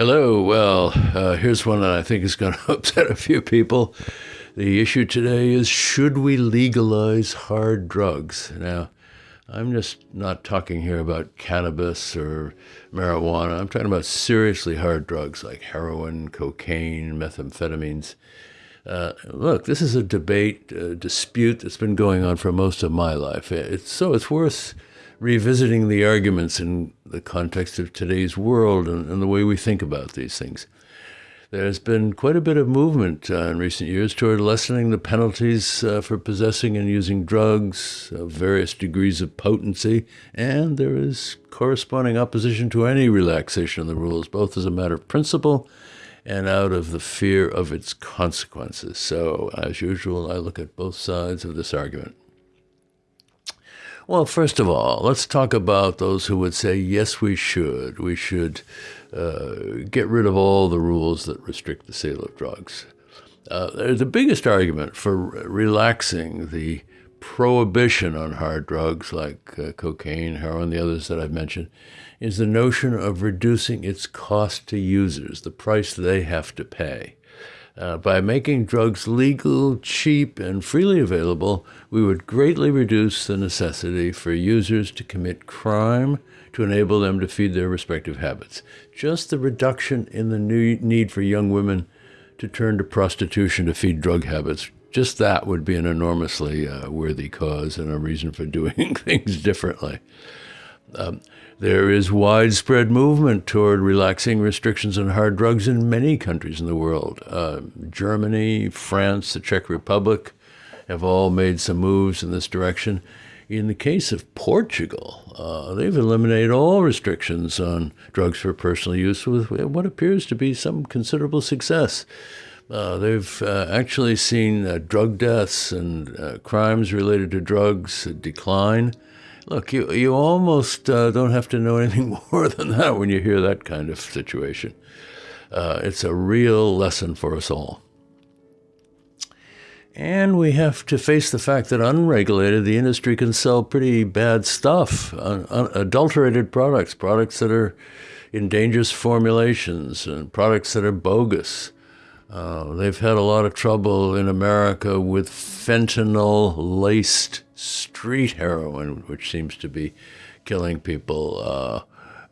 Hello. Well, uh, here's one that I think is going to upset a few people. The issue today is should we legalize hard drugs? Now, I'm just not talking here about cannabis or marijuana. I'm talking about seriously hard drugs like heroin, cocaine, methamphetamines. Uh, look, this is a debate, a dispute that's been going on for most of my life. It's, so it's worth revisiting the arguments in the context of today's world and, and the way we think about these things. There's been quite a bit of movement uh, in recent years toward lessening the penalties uh, for possessing and using drugs of various degrees of potency, and there is corresponding opposition to any relaxation of the rules, both as a matter of principle and out of the fear of its consequences. So, as usual, I look at both sides of this argument. Well, first of all, let's talk about those who would say, yes, we should. We should uh, get rid of all the rules that restrict the sale of drugs. Uh, the biggest argument for relaxing the prohibition on hard drugs like uh, cocaine, heroin, the others that I've mentioned, is the notion of reducing its cost to users, the price they have to pay. Uh, by making drugs legal, cheap, and freely available, we would greatly reduce the necessity for users to commit crime to enable them to feed their respective habits. Just the reduction in the need for young women to turn to prostitution to feed drug habits, just that would be an enormously uh, worthy cause and a reason for doing things differently. Um, there is widespread movement toward relaxing restrictions on hard drugs in many countries in the world. Uh, Germany, France, the Czech Republic have all made some moves in this direction. In the case of Portugal, uh, they've eliminated all restrictions on drugs for personal use with what appears to be some considerable success. Uh, they've uh, actually seen uh, drug deaths and uh, crimes related to drugs decline. Look, you, you almost uh, don't have to know anything more than that when you hear that kind of situation. Uh, it's a real lesson for us all. And we have to face the fact that unregulated, the industry can sell pretty bad stuff, un- un- adulterated products, products that are in dangerous formulations, and products that are bogus. Uh, they've had a lot of trouble in America with fentanyl laced street heroin, which seems to be killing people. Uh,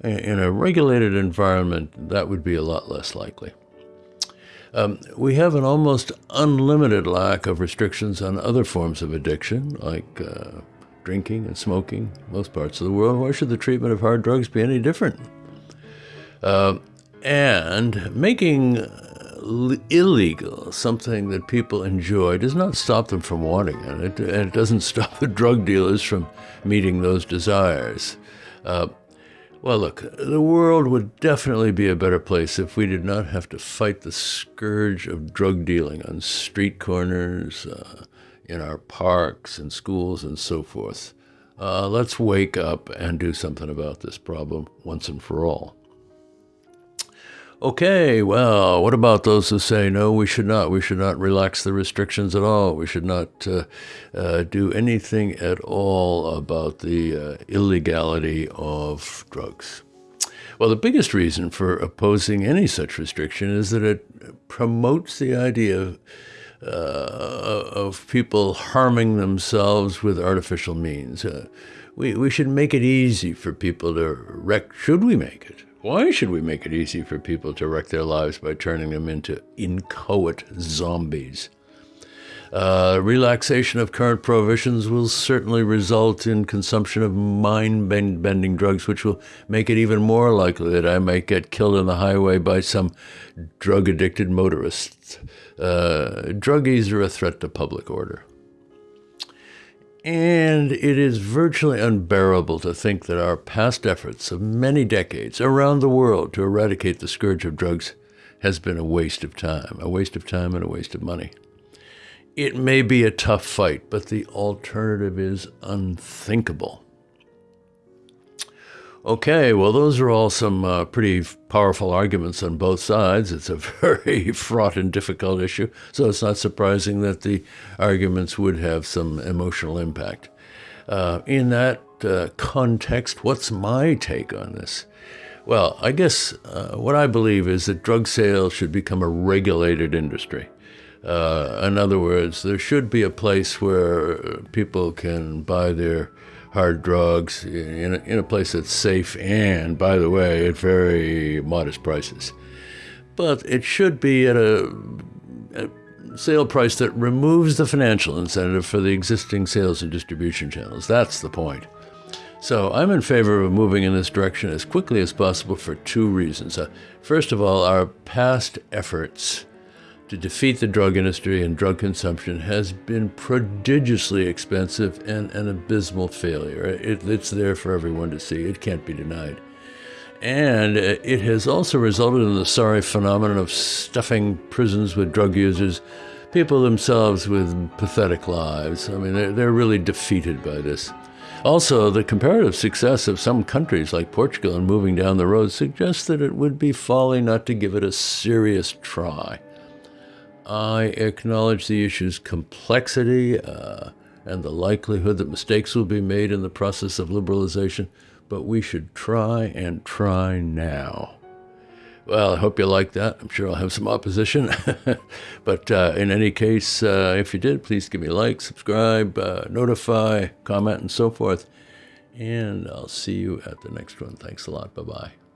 in a regulated environment, that would be a lot less likely. Um, we have an almost unlimited lack of restrictions on other forms of addiction, like uh, drinking and smoking, most parts of the world. Why should the treatment of hard drugs be any different? Uh, and making illegal, something that people enjoy, does not stop them from wanting it. It, it doesn't stop the drug dealers from meeting those desires. Uh, well, look, the world would definitely be a better place if we did not have to fight the scourge of drug dealing on street corners, uh, in our parks and schools, and so forth. Uh, let's wake up and do something about this problem once and for all. Okay, well, what about those who say, no, we should not? We should not relax the restrictions at all. We should not uh, uh, do anything at all about the uh, illegality of drugs. Well, the biggest reason for opposing any such restriction is that it promotes the idea of, uh, of people harming themselves with artificial means. Uh, we, we should make it easy for people to wreck, should we make it? Why should we make it easy for people to wreck their lives by turning them into inchoate zombies? Uh, relaxation of current prohibitions will certainly result in consumption of mind bending drugs, which will make it even more likely that I might get killed on the highway by some drug addicted motorists. Uh, druggies are a threat to public order. And it is virtually unbearable to think that our past efforts of many decades around the world to eradicate the scourge of drugs has been a waste of time, a waste of time and a waste of money. It may be a tough fight, but the alternative is unthinkable. Okay, well, those are all some uh, pretty powerful arguments on both sides. It's a very fraught and difficult issue, so it's not surprising that the arguments would have some emotional impact. Uh, in that uh, context, what's my take on this? Well, I guess uh, what I believe is that drug sales should become a regulated industry. Uh, in other words, there should be a place where people can buy their hard drugs in a, in a place that's safe and, by the way, at very modest prices. But it should be at a, a sale price that removes the financial incentive for the existing sales and distribution channels. That's the point. So I'm in favor of moving in this direction as quickly as possible for two reasons. Uh, first of all, our past efforts to defeat the drug industry and drug consumption has been prodigiously expensive and an abysmal failure. It, it's there for everyone to see. It can't be denied. And uh, it has also resulted in the sorry phenomenon of stuffing prisons with drug users, people themselves with pathetic lives. I mean, they're, they're really defeated by this. Also, the comparative success of some countries like Portugal in moving down the road suggests that it would be folly not to give it a serious try. I acknowledge the issue's complexity uh, and the likelihood that mistakes will be made in the process of liberalization, but we should try and try now. Well, I hope you like that. I'm sure I'll have some opposition. but uh, in any case, uh, if you did, please give me a like, subscribe, uh, notify, comment, and so forth. And I'll see you at the next one. Thanks a lot. Bye bye.